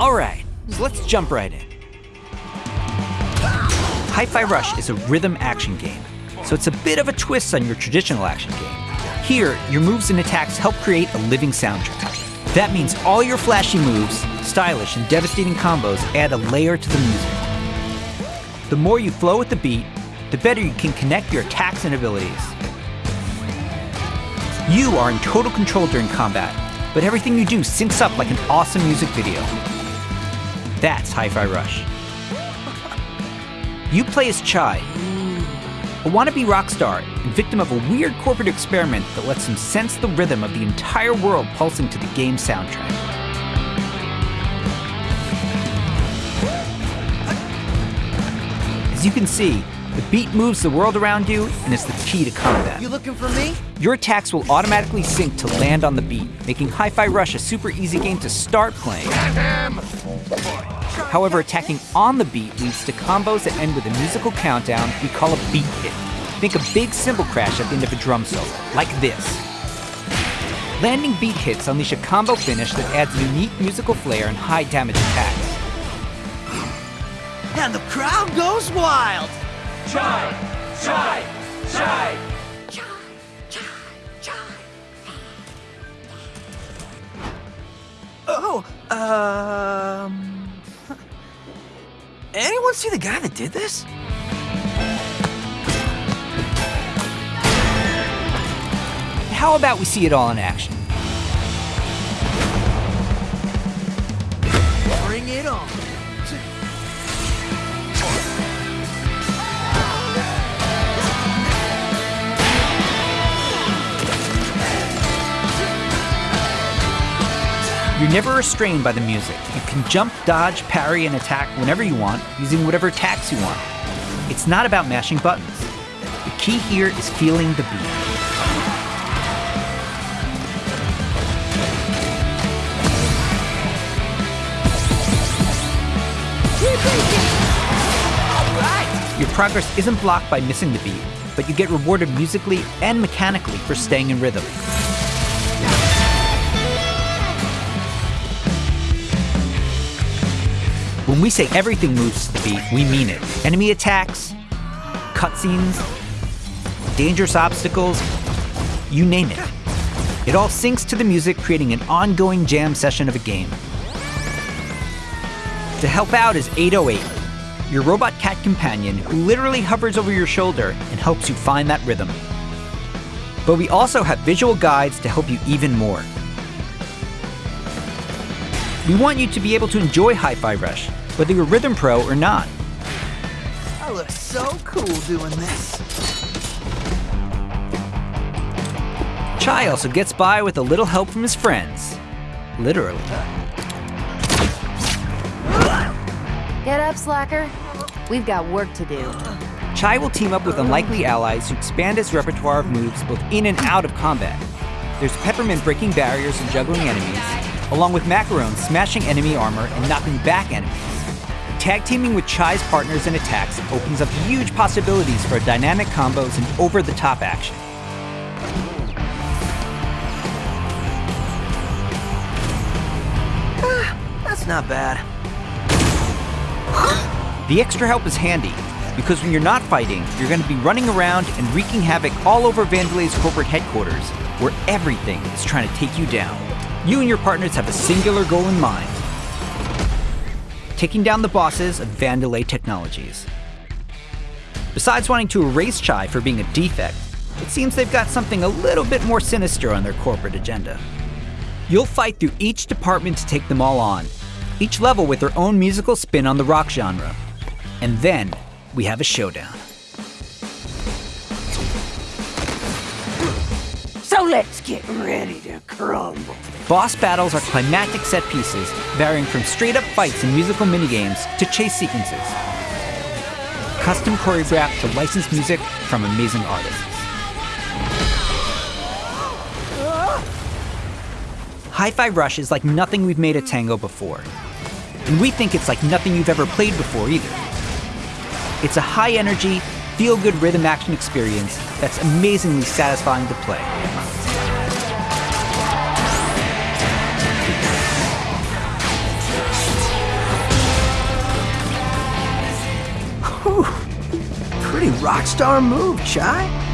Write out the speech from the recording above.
All right, so let's jump right in. Hi-Fi Rush is a rhythm action game, so it's a bit of a twist on your traditional action game. Here, your moves and attacks help create a living soundtrack. That means all your flashy moves, stylish and devastating combos add a layer to the music. The more you flow with the beat, the better you can connect your attacks and abilities. You are in total control during combat, but everything you do syncs up like an awesome music video. That's Hi-Fi Rush. You play as Chai, a wannabe rock star and victim of a weird corporate experiment that lets him sense the rhythm of the entire world pulsing to the game's soundtrack. As you can see, the beat moves the world around you and is the key to combat. You looking for me? Your attacks will automatically sync to land on the beat, making Hi-Fi Rush a super easy game to start playing. However, attacking on the beat leads to combos that end with a musical countdown we call a beat hit. Think a big cymbal crash at the end of a drum solo, like this. Landing beat hits unleash a combo finish that adds unique musical flair and high damage attacks. And the crowd goes wild! Chai! Chai! Chai! Um... Anyone see the guy that did this? How about we see it all in action? Bring it on. You're never restrained by the music. You can jump, dodge, parry, and attack whenever you want, using whatever attacks you want. It's not about mashing buttons. The key here is feeling the beat. Your progress isn't blocked by missing the beat, but you get rewarded musically and mechanically for staying in rhythm. When we say everything moves to the beat, we mean it. Enemy attacks, cutscenes, dangerous obstacles, you name it. It all syncs to the music, creating an ongoing jam session of a game. To help out is 808, your robot cat companion who literally hovers over your shoulder and helps you find that rhythm. But we also have visual guides to help you even more. We want you to be able to enjoy Hi-Fi Rush, whether you're Rhythm Pro or not. I look so cool doing this. Chai also gets by with a little help from his friends. Literally. Get up, Slacker. We've got work to do. Chai will team up with unlikely allies to expand his repertoire of moves both in and out of combat. There's Peppermint breaking barriers and juggling enemies, along with Macaron smashing enemy armor and knocking back enemies. Tag teaming with Chai's partners and attacks opens up huge possibilities for dynamic combos and over-the-top action. Ah, that's not bad. The extra help is handy, because when you're not fighting, you're going to be running around and wreaking havoc all over Vandelay's corporate headquarters, where everything is trying to take you down. You and your partners have a singular goal in mind, taking down the bosses of Vandelay Technologies. Besides wanting to erase Chai for being a defect, it seems they've got something a little bit more sinister on their corporate agenda. You'll fight through each department to take them all on, each level with their own musical spin on the rock genre. And then we have a showdown. So let's get ready to crumble. Boss battles are climactic set pieces, varying from straight up fights and musical minigames to chase sequences. Custom choreographed to licensed music from amazing artists. Hi-Fi Rush is like nothing we've made at Tango before. And we think it's like nothing you've ever played before either. It's a high energy, feel good rhythm action experience that's amazingly satisfying to play. Rock star move, Chai.